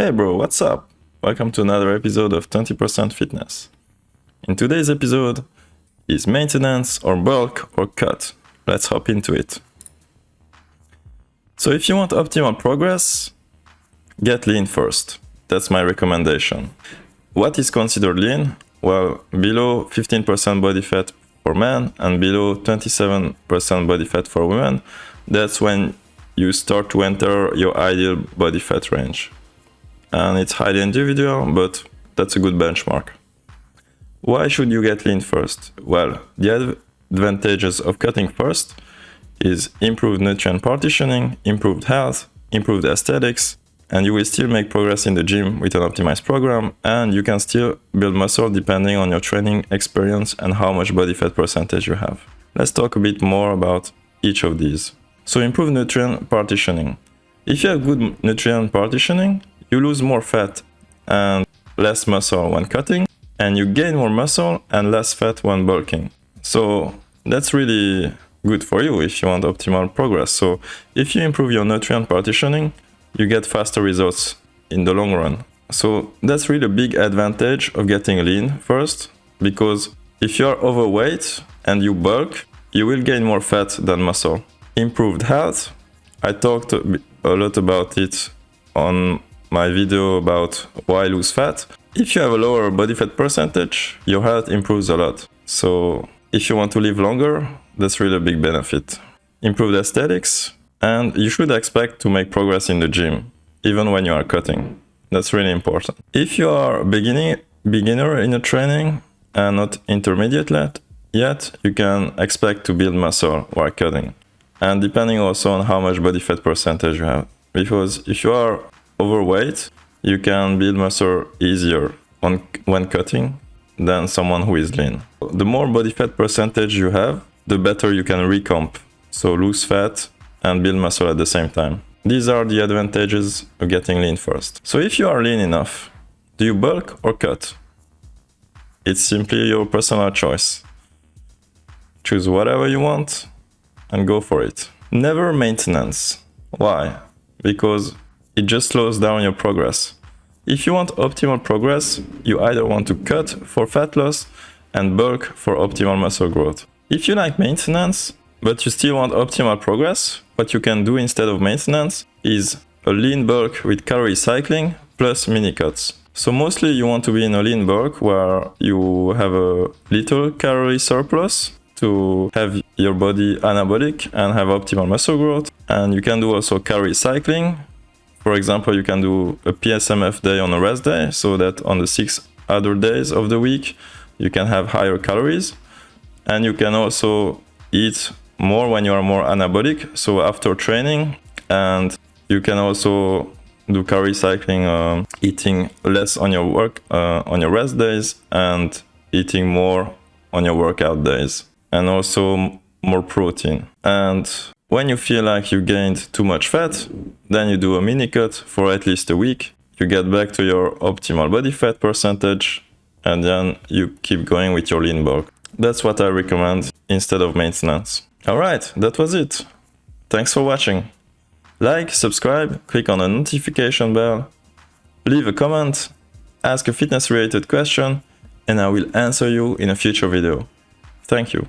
Hey bro, what's up? Welcome to another episode of 20% Fitness. In today's episode, is maintenance or bulk or cut? Let's hop into it. So if you want optimal progress, get lean first. That's my recommendation. What is considered lean? Well, below 15% body fat for men and below 27% body fat for women, that's when you start to enter your ideal body fat range. And it's highly individual, but that's a good benchmark. Why should you get lean first? Well, the advantages of cutting first is improved nutrient partitioning, improved health, improved aesthetics, and you will still make progress in the gym with an optimized program and you can still build muscle depending on your training experience and how much body fat percentage you have. Let's talk a bit more about each of these. So improve nutrient partitioning. If you have good nutrient partitioning, you lose more fat and less muscle when cutting and you gain more muscle and less fat when bulking. So that's really good for you if you want optimal progress. So if you improve your nutrient partitioning, you get faster results in the long run. So that's really a big advantage of getting lean first, because if you're overweight and you bulk, you will gain more fat than muscle. Improved health, I talked a lot about it on my video about why lose fat. If you have a lower body fat percentage, your health improves a lot. So if you want to live longer, that's really a big benefit. Improved aesthetics, and you should expect to make progress in the gym, even when you are cutting. That's really important. If you are beginning, beginner in a training and not intermediate yet, you can expect to build muscle while cutting. And depending also on how much body fat percentage you have. Because if you are overweight, you can build muscle easier on, when cutting than someone who is lean. The more body fat percentage you have, the better you can recomp. So lose fat and build muscle at the same time. These are the advantages of getting lean first. So if you are lean enough, do you bulk or cut? It's simply your personal choice. Choose whatever you want and go for it. Never maintenance. Why? Because it just slows down your progress. If you want optimal progress, you either want to cut for fat loss and bulk for optimal muscle growth. If you like maintenance, but you still want optimal progress, what you can do instead of maintenance is a lean bulk with calorie cycling plus mini cuts. So mostly you want to be in a lean bulk where you have a little calorie surplus to have your body anabolic and have optimal muscle growth. And you can do also calorie cycling. For example, you can do a PSMF day on a rest day so that on the six other days of the week, you can have higher calories. And you can also eat more when you are more anabolic, so after training, and you can also do calorie cycling, uh, eating less on your work uh, on your rest days and eating more on your workout days, and also more protein. And when you feel like you gained too much fat, then you do a mini cut for at least a week. You get back to your optimal body fat percentage, and then you keep going with your lean bulk. That's what I recommend instead of maintenance. Alright, that was it. Thanks for watching. Like, subscribe, click on the notification bell, leave a comment, ask a fitness related question, and I will answer you in a future video. Thank you.